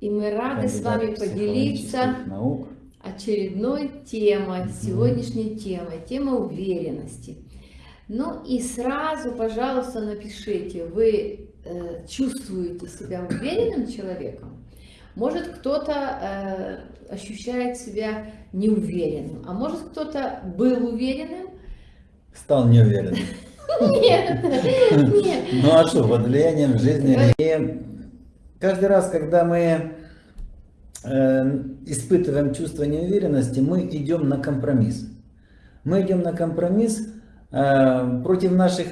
И мы рады с вами поделиться наук. очередной темой, сегодняшней темой, тема уверенности. Ну и сразу, пожалуйста, напишите, вы э, чувствуете себя уверенным человеком? Может, кто-то э, ощущает себя неуверенным, а может, кто-то был уверенным? Стал неуверенным. Нет, нет. Ну а что, под влиянием жизни. Каждый раз, когда мы э, испытываем чувство неуверенности, мы идем на компромисс. Мы идем на компромисс э, против наших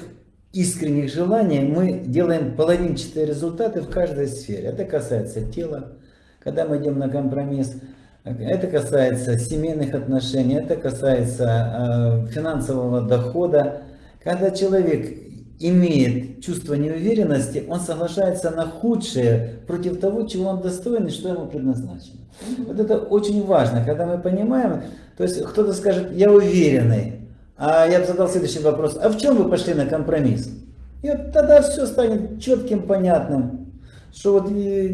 искренних желаний, мы делаем половинчатые результаты в каждой сфере. Это касается тела, когда мы идем на компромисс. Это касается семейных отношений, это касается э, финансового дохода. Когда человек имеет чувство неуверенности, он соглашается на худшее против того, чего он достоин и что ему предназначено. Вот это очень важно, когда мы понимаем, то есть кто-то скажет, я уверенный, а я бы задал следующий вопрос, а в чем вы пошли на компромисс? И вот тогда все станет четким, понятным, что вот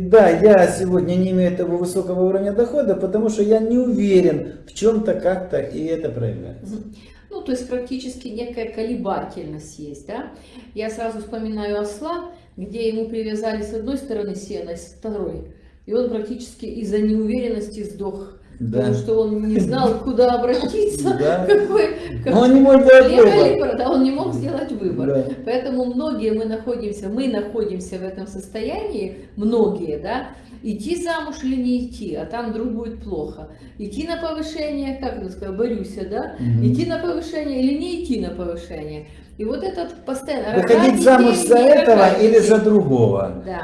да, я сегодня не имею этого высокого уровня дохода, потому что я не уверен в чем-то как-то, и это проявляется. Ну, то есть практически некая колебательность есть, да? Я сразу вспоминаю осла, где ему привязали с одной стороны сено, с второй. И он практически из-за неуверенности сдох. Да. Потому что он не знал, куда обратиться, Да. какой, Но он не мог право, да, он не мог сделать выбор. Да. Поэтому многие мы находимся, мы находимся в этом состоянии, многие, да, идти замуж или не идти, а там вдруг будет плохо. Идти на повышение, как это сказать, борюся, да, Мгм. идти на повышение или не идти на повышение. И вот этот постоянно... Выходить замуж детей, за этого или за другого. Да.